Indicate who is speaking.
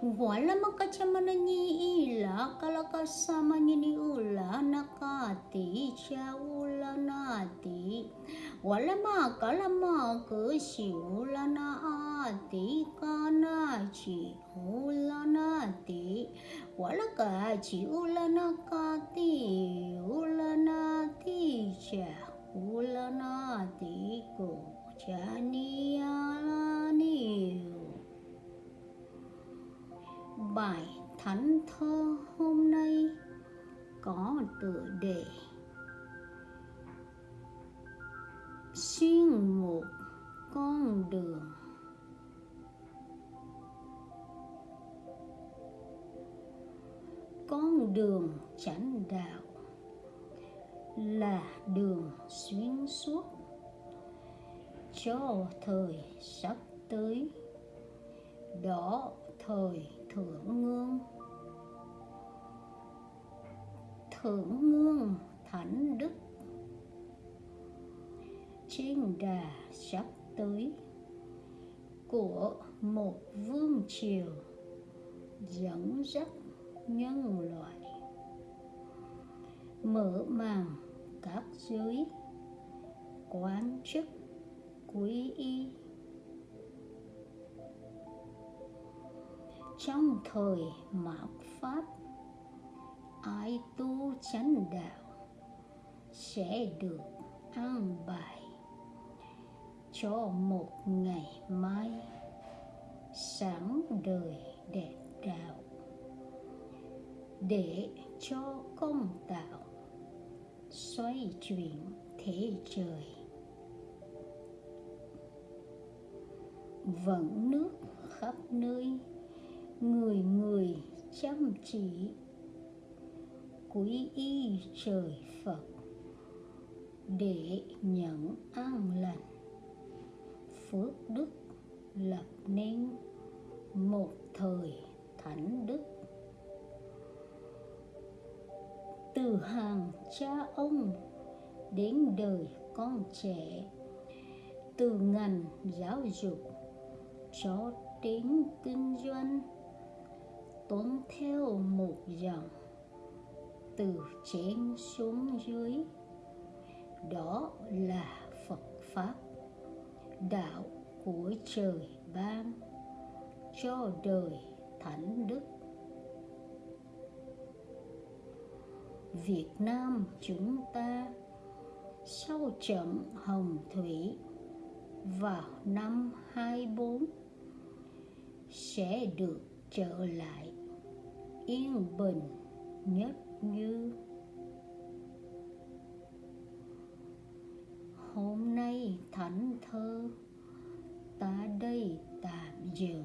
Speaker 1: wala makachamani ila kalakasamani ula nakati cha ula nati wala makalama kusi ula na ati kanachi ula nati wala kachi ula nakati ula nati cha ula nati thơ hôm nay có tựa đề xuyên một con đường. Con đường chánh đạo là đường xuyên suốt cho thời sắp tới. Đó thời thượng ngương thượng ngương thánh đức. Trên đà sắp tới của một vương triều dẫn dắt nhân loại, mở màn các giới quán chức quý y. Trong thời mạt pháp ai tu chánh đạo sẽ được an bài cho một ngày mai sáng đời đẹp đạo để cho công tạo xoay chuyển thế trời. Vận nước khắp nơi, người người chăm chỉ quý y trời phật, để nhận an lành. Phước đức lập nên một thời thánh đức. Từ hàng cha ông đến đời con trẻ, từ ngành giáo dục cho đến kinh doanh, tuân theo một dòng từ trên xuống dưới. Đó là phật pháp, đạo của trời ban cho đời thánh đức. Việt nam chúng ta sau trận hồng thủy vào năm 24 sẽ được trở lại yên bình nhất như hôm nay thánh thơ ta đây tạm dừng.